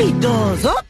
Peidoso.